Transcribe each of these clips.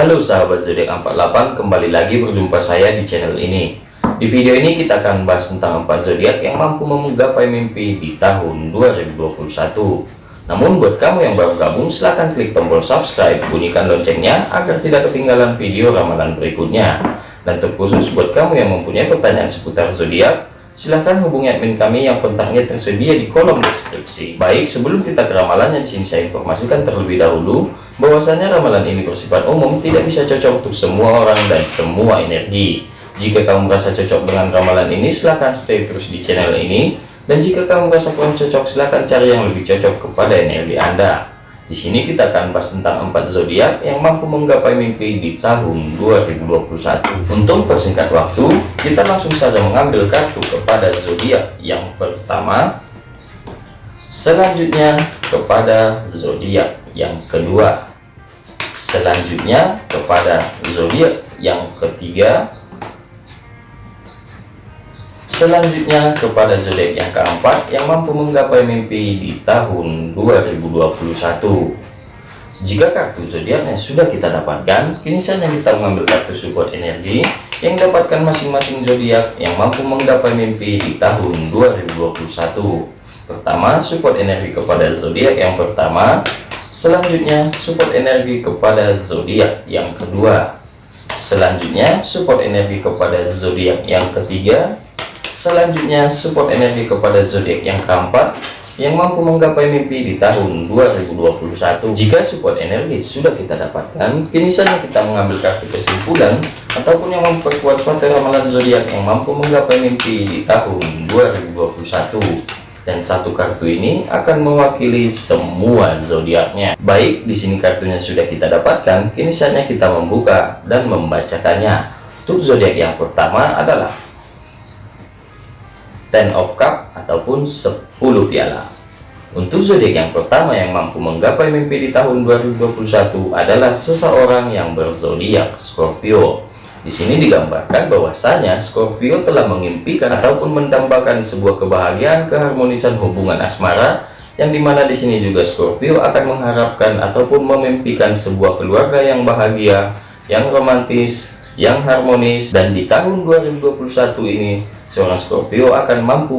Halo sahabat zodiak 48 kembali lagi berjumpa saya di channel ini. Di video ini kita akan bahas tentang empat zodiak yang mampu menggapai mimpi di tahun 2021 namun buat kamu yang baru gabung silahkan klik tombol subscribe bunyikan loncengnya agar tidak ketinggalan video ramalan berikutnya. Dan terkhusus buat kamu yang mempunyai pertanyaan seputar zodiak silahkan hubungi admin kami yang kontaknya tersedia di kolom deskripsi. Baik sebelum kita ke ramalannya di sini saya informasikan terlebih dahulu bahwasanya ramalan ini bersifat umum tidak bisa cocok untuk semua orang dan semua energi. Jika kamu merasa cocok dengan ramalan ini silahkan stay terus di channel ini. Dan jika kamu merasa kurang cocok silahkan cari yang lebih cocok kepada energi anda di sini kita akan bahas tentang empat zodiak yang mampu menggapai mimpi di tahun 2021 untuk persingkat waktu kita langsung saja mengambil kartu kepada zodiak yang pertama. Selanjutnya kepada zodiak yang kedua. Selanjutnya kepada zodiak yang ketiga selanjutnya kepada zodiak yang keempat yang mampu menggapai mimpi di tahun 2021 jika kartu zodiaknya sudah kita dapatkan kini saatnya kita mengambil kartu support energi yang dapatkan masing-masing zodiak yang mampu menggapai mimpi di tahun 2021 pertama support energi kepada zodiak yang pertama Selanjutnya, support energi kepada zodiak yang kedua. Selanjutnya, support energi kepada zodiak yang ketiga. Selanjutnya, support energi kepada zodiak yang keempat yang mampu menggapai mimpi di tahun 2021. Jika support energi sudah kita dapatkan, kini saja kita mengambil kartu kesimpulan ataupun yang memperkuat suatu ramalan zodiak yang mampu menggapai mimpi di tahun 2021 dan satu kartu ini akan mewakili semua zodiaknya. Baik, di sini kartunya sudah kita dapatkan, kini saatnya kita membuka dan membacakannya. Untuk zodiak yang pertama adalah Ten of Cup ataupun 10 piala. Untuk zodiak yang pertama yang mampu menggapai mimpi di tahun 2021 adalah seseorang yang berzodiak Scorpio. Di sini digambarkan bahwasanya Scorpio telah mengimpikan ataupun mendambakan sebuah kebahagiaan keharmonisan hubungan asmara yang di mana di sini juga Scorpio akan mengharapkan ataupun memimpikan sebuah keluarga yang bahagia, yang romantis, yang harmonis dan di tahun 2021 ini seorang Scorpio akan mampu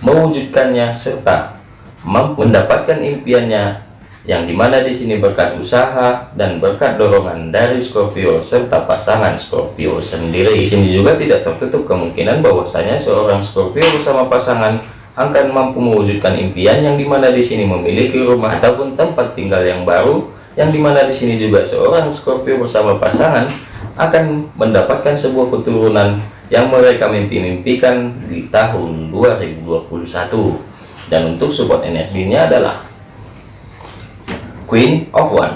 mewujudkannya serta mampu mendapatkan impiannya yang di mana di sini berkat usaha dan berkat dorongan dari Scorpio serta pasangan Scorpio sendiri. Di sini juga tidak tertutup kemungkinan bahwasanya seorang Scorpio bersama pasangan akan mampu mewujudkan impian yang di mana di sini memiliki rumah ataupun tempat tinggal yang baru yang di mana di sini juga seorang Scorpio bersama pasangan akan mendapatkan sebuah keturunan yang mereka mimpi-mimpikan di tahun 2021 dan untuk support energinya adalah Queen of One.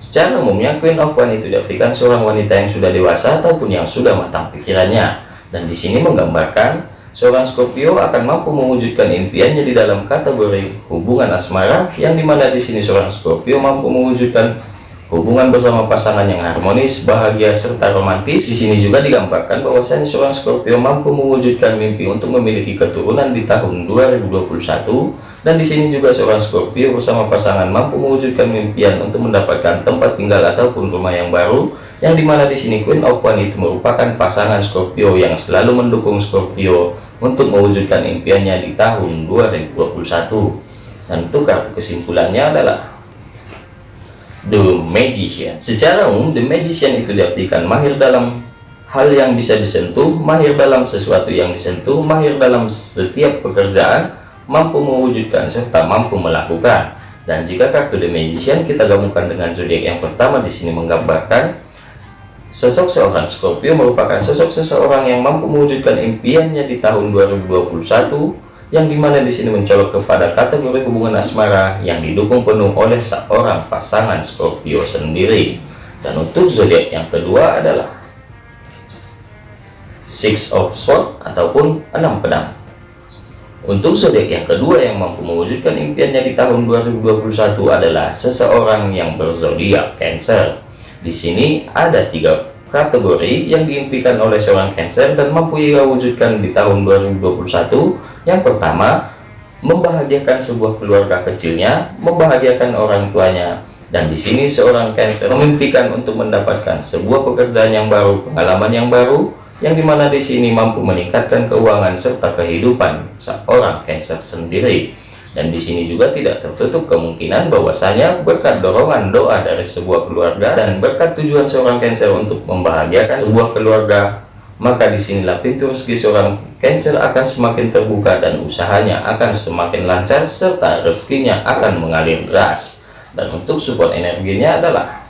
Secara umumnya Queen of One itu diartikan seorang wanita yang sudah dewasa ataupun yang sudah matang pikirannya. Dan di sini menggambarkan seorang Scorpio akan mampu mewujudkan impiannya di dalam kategori hubungan asmara yang di mana di sini seorang Scorpio mampu mewujudkan hubungan bersama pasangan yang harmonis, bahagia, serta romantis. Di sini juga digambarkan bahwasanya seorang Scorpio mampu mewujudkan mimpi untuk memiliki keturunan di tahun 2021 dan di sini juga seorang Scorpio bersama pasangan mampu mewujudkan mimpian untuk mendapatkan tempat tinggal ataupun rumah yang baru yang di mana di sini Queen of One itu merupakan pasangan Scorpio yang selalu mendukung Scorpio untuk mewujudkan impiannya di tahun 2021 dan untuk kartu kesimpulannya adalah The Magician. Secara umum, The Magician itu diartikan mahir dalam hal yang bisa disentuh, mahir dalam sesuatu yang disentuh, mahir dalam setiap pekerjaan, mampu mewujudkan serta mampu melakukan. Dan jika kartu The Magician kita gabungkan dengan zodiak yang pertama di sini menggambarkan sosok seorang Scorpio merupakan sosok seseorang yang mampu mewujudkan impiannya di tahun 2021 yang di mana di sini mencolok kepada kategori hubungan asmara yang didukung penuh oleh seorang pasangan Scorpio sendiri. Dan untuk zodiak yang kedua adalah Six of Swords ataupun enam pedang. Untuk zodiak yang kedua yang mampu mewujudkan impiannya di tahun 2021 adalah seseorang yang berzodiak Cancer. Di sini ada tiga kategori yang diimpikan oleh seorang Cancer dan mampu ia wujudkan di tahun 2021 yang pertama, membahagiakan sebuah keluarga kecilnya, membahagiakan orang tuanya, dan di sini seorang Cancer memimpikan untuk mendapatkan sebuah pekerjaan yang baru, pengalaman yang baru, yang di mana di sini mampu meningkatkan keuangan serta kehidupan seorang Cancer sendiri. Dan di sini juga tidak tertutup kemungkinan bahwasanya berkat dorongan doa dari sebuah keluarga dan berkat tujuan seorang Cancer untuk membahagiakan sebuah keluarga, maka di sinilah pintu rezeki seorang Cancer akan semakin terbuka dan usahanya akan semakin lancar serta rezekinya akan mengalir deras. Dan untuk support energinya adalah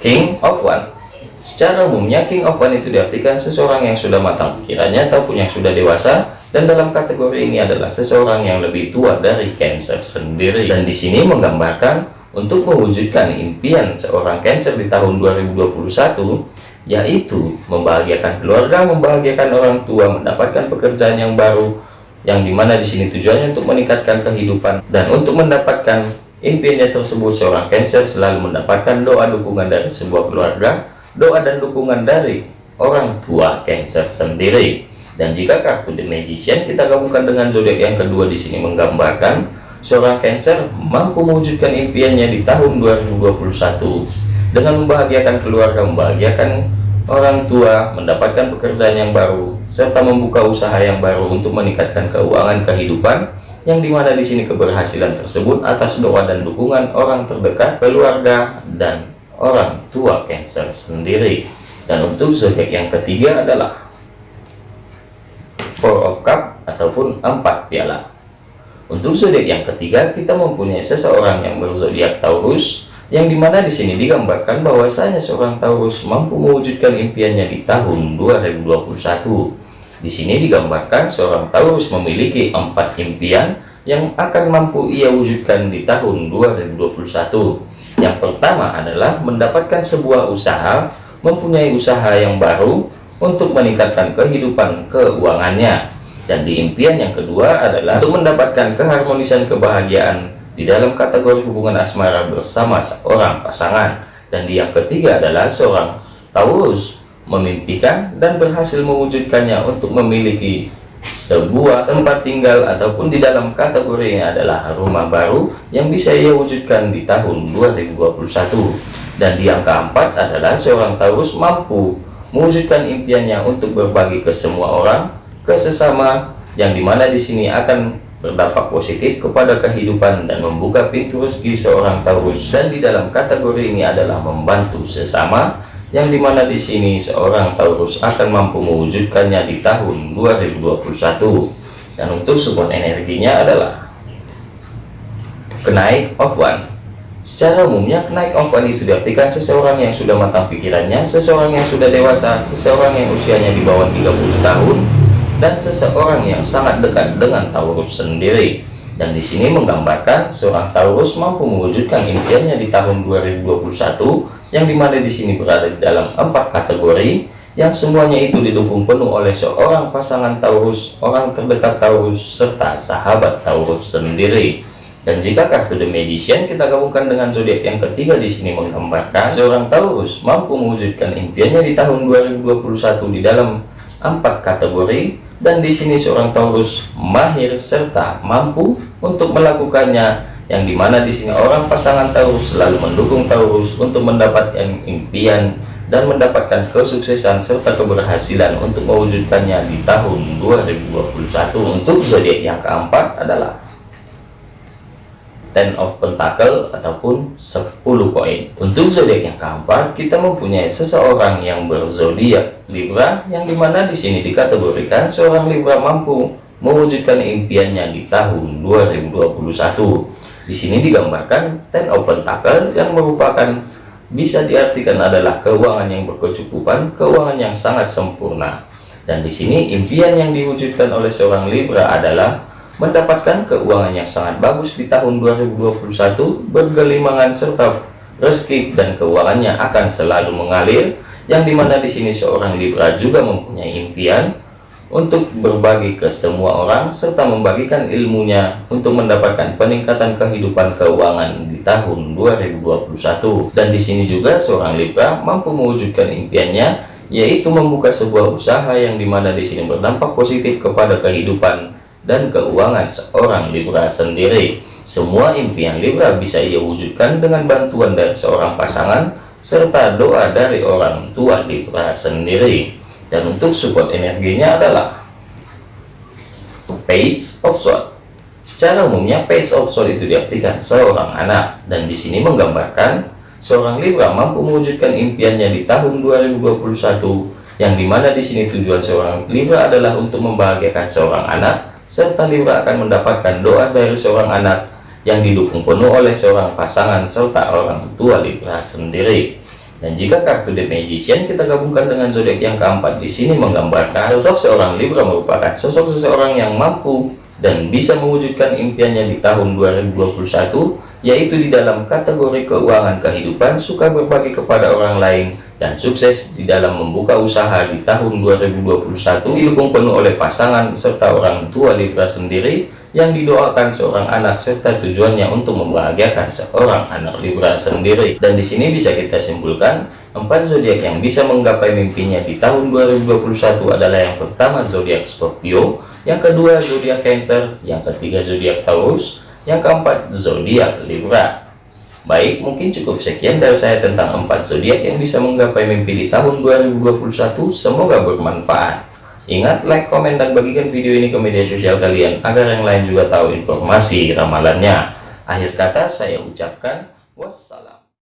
King of One. Secara umumnya King of One itu diartikan seseorang yang sudah matang pikirannya ataupun yang sudah dewasa dan dalam kategori ini adalah seseorang yang lebih tua dari Cancer sendiri. Dan di sini menggambarkan untuk mewujudkan impian seorang Cancer di tahun 2021 yaitu membahagiakan keluarga, membahagiakan orang tua, mendapatkan pekerjaan yang baru yang di mana di sini tujuannya untuk meningkatkan kehidupan dan untuk mendapatkan Impiannya tersebut seorang Cancer selalu mendapatkan doa dukungan dari sebuah keluarga, doa dan dukungan dari orang tua Cancer sendiri. Dan jika kartu The Magician kita gabungkan dengan zodiak yang kedua di sini menggambarkan seorang Cancer mampu mewujudkan impiannya di tahun 2021 dengan membahagiakan keluarga, membahagiakan orang tua, mendapatkan pekerjaan yang baru, serta membuka usaha yang baru untuk meningkatkan keuangan kehidupan yang di mana di sini keberhasilan tersebut atas doa dan dukungan orang terdekat, keluarga, dan orang tua Cancer sendiri. Dan untuk zodiak yang ketiga adalah Four of Cup ataupun empat piala. Untuk zodiak yang ketiga kita mempunyai seseorang yang berzodiak Taurus, yang di mana di sini digambarkan bahwasanya seorang Taurus mampu mewujudkan impiannya di tahun 2021 di sini digambarkan seorang Taurus memiliki empat impian yang akan mampu ia wujudkan di tahun 2021. Yang pertama adalah mendapatkan sebuah usaha, mempunyai usaha yang baru untuk meningkatkan kehidupan keuangannya. Dan di impian yang kedua adalah untuk mendapatkan keharmonisan kebahagiaan di dalam kategori hubungan asmara bersama seorang pasangan. Dan yang ketiga adalah seorang Taurus memimpikan dan berhasil mewujudkannya untuk memiliki sebuah tempat tinggal ataupun di dalam kategori ini adalah rumah baru yang bisa ia wujudkan di tahun 2021 dan angka 4 adalah seorang Taurus mampu mewujudkan impiannya untuk berbagi ke semua orang ke sesama yang di mana di sini akan berdampak positif kepada kehidupan dan membuka pintu rezeki seorang Taurus. Dan di dalam kategori ini adalah membantu sesama yang di mana di sini seorang Taurus akan mampu mewujudkannya di tahun 2021 dan untuk support energinya adalah kenaik of one. Secara umumnya kenaik of one itu diartikan seseorang yang sudah matang pikirannya seseorang yang sudah dewasa seseorang yang usianya di bawah 30 tahun dan seseorang yang sangat dekat dengan Taurus sendiri dan di sini menggambarkan seorang Taurus mampu mewujudkan impiannya di tahun 2021 yang di mana di sini berada di dalam empat kategori yang semuanya itu didukung penuh oleh seorang pasangan Taurus, orang terdekat Taurus, serta sahabat Taurus sendiri. Dan jika kartu The Magician kita gabungkan dengan zodiak yang ketiga di sini menggambarkan seorang Taurus mampu mewujudkan impiannya di tahun 2021 di dalam empat kategori dan di sini seorang Taurus mahir serta mampu untuk melakukannya yang di mana di sini orang pasangan Taurus selalu mendukung Taurus untuk mendapatkan impian dan mendapatkan kesuksesan serta keberhasilan untuk mewujudkannya di tahun 2021 untuk zodiak yang keempat adalah Ten of Pentacle ataupun 10 koin untuk zodiak yang keempat kita mempunyai seseorang yang berzodiak Libra yang di mana di sini dikategorikan seorang Libra mampu mewujudkan impiannya di tahun 2021 di sini digambarkan ten open tackle yang merupakan bisa diartikan adalah keuangan yang berkecukupan, keuangan yang sangat sempurna. Dan di sini impian yang diwujudkan oleh seorang Libra adalah mendapatkan keuangan yang sangat bagus di tahun 2021, bergelimangan serta rezeki dan keuangannya akan selalu mengalir. Yang di mana di sini seorang Libra juga mempunyai impian untuk berbagi ke semua orang serta membagikan ilmunya untuk mendapatkan peningkatan kehidupan keuangan di tahun 2021 dan di sini juga seorang Libra mampu mewujudkan impiannya yaitu membuka sebuah usaha yang di mana di sini berdampak positif kepada kehidupan dan keuangan seorang Libra sendiri Semua impian Libra bisa ia wujudkan dengan bantuan dari seorang pasangan serta doa dari orang tua Libra sendiri. Dan untuk support energinya adalah Page of Swords. Secara umumnya Page of Swords itu diartikan seorang anak dan di sini menggambarkan seorang Libra mampu mewujudkan impiannya di tahun 2021 yang di mana di sini tujuan seorang Libra adalah untuk membahagiakan seorang anak serta Libra akan mendapatkan doa dari seorang anak yang didukung penuh oleh seorang pasangan serta orang tua Libra sendiri. Dan jika kartu The Magician kita gabungkan dengan zodiak yang keempat di sini menggambarkan sosok seorang Libra merupakan sosok seseorang yang mampu dan bisa mewujudkan impiannya di tahun 2021 yaitu di dalam kategori keuangan kehidupan suka berbagi kepada orang lain dan sukses di dalam membuka usaha di tahun 2021 didukung penuh oleh pasangan serta orang tua Libra sendiri yang didoakan seorang anak serta tujuannya untuk membahagiakan seorang anak Libra sendiri. Dan di sini bisa kita simpulkan empat zodiak yang bisa menggapai mimpinya di tahun 2021 adalah yang pertama zodiak Scorpio yang kedua zodiak Cancer yang ketiga zodiak Taurus yang keempat, zodiak Libra. Baik, mungkin cukup sekian dari saya tentang empat zodiak yang bisa menggapai mimpi di tahun 2021. Semoga bermanfaat. Ingat, like, komen, dan bagikan video ini ke media sosial kalian agar yang lain juga tahu informasi ramalannya. Akhir kata saya ucapkan wassalam.